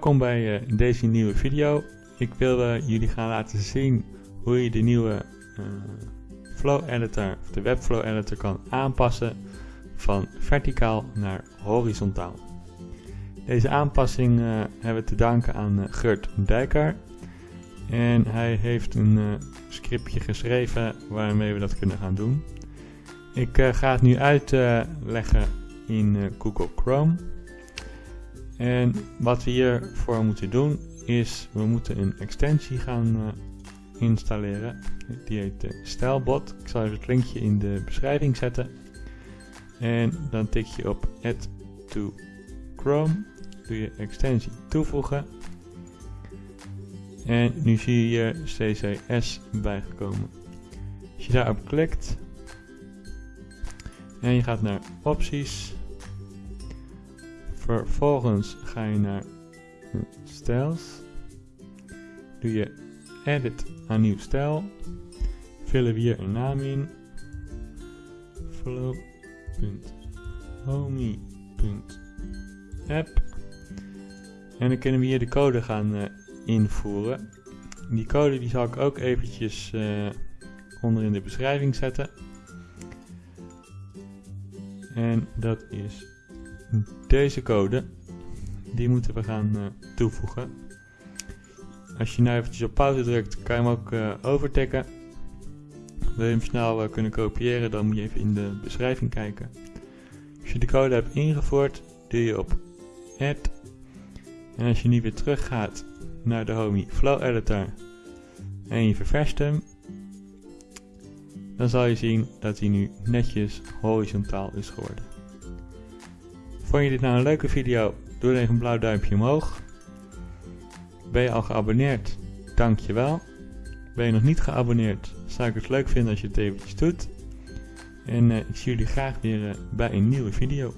Welkom bij uh, deze nieuwe video. Ik wil jullie gaan laten zien hoe je de nieuwe uh, Flow Editor, of de Webflow Editor kan aanpassen van verticaal naar horizontaal. Deze aanpassing hebben we te danken aan Gert Dijker. En hij heeft een scriptje geschreven waarmee we dat kunnen gaan doen. Ik ga het nu uitleggen in Google Chrome. En wat we hiervoor moeten doen is, we moeten een extensie gaan uh, installeren. Die heet uh, Stylebot. Ik zal even het linkje in de beschrijving zetten. En dan tik je op Add to Chrome. Doe je extensie toevoegen. En nu zie je hier CCS bijgekomen. Als je daarop klikt en je gaat naar opties Vervolgens ga je naar styles. Doe je edit aan nieuw stijl. Vullen we hier een naam in. flow.homie.app En dan kunnen we hier de code gaan uh, invoeren. Die code die zal ik ook eventjes uh, onder in de beschrijving zetten. En dat is deze code, die moeten we gaan uh, toevoegen. Als je nu eventjes op pauze drukt, kan je hem ook uh, overtikken. Wil je hem snel uh, kunnen kopiëren, dan moet je even in de beschrijving kijken. Als je de code hebt ingevoerd, doe je op Add. En als je nu weer terug gaat naar de Homey Flow Editor en je ververst hem, dan zal je zien dat hij nu netjes horizontaal is geworden. Vond je dit nou een leuke video? Doe dan even een blauw duimpje omhoog. Ben je al geabonneerd? Dankjewel. Ben je nog niet geabonneerd? Zou ik het leuk vinden als je het eventjes doet. En uh, ik zie jullie graag weer uh, bij een nieuwe video.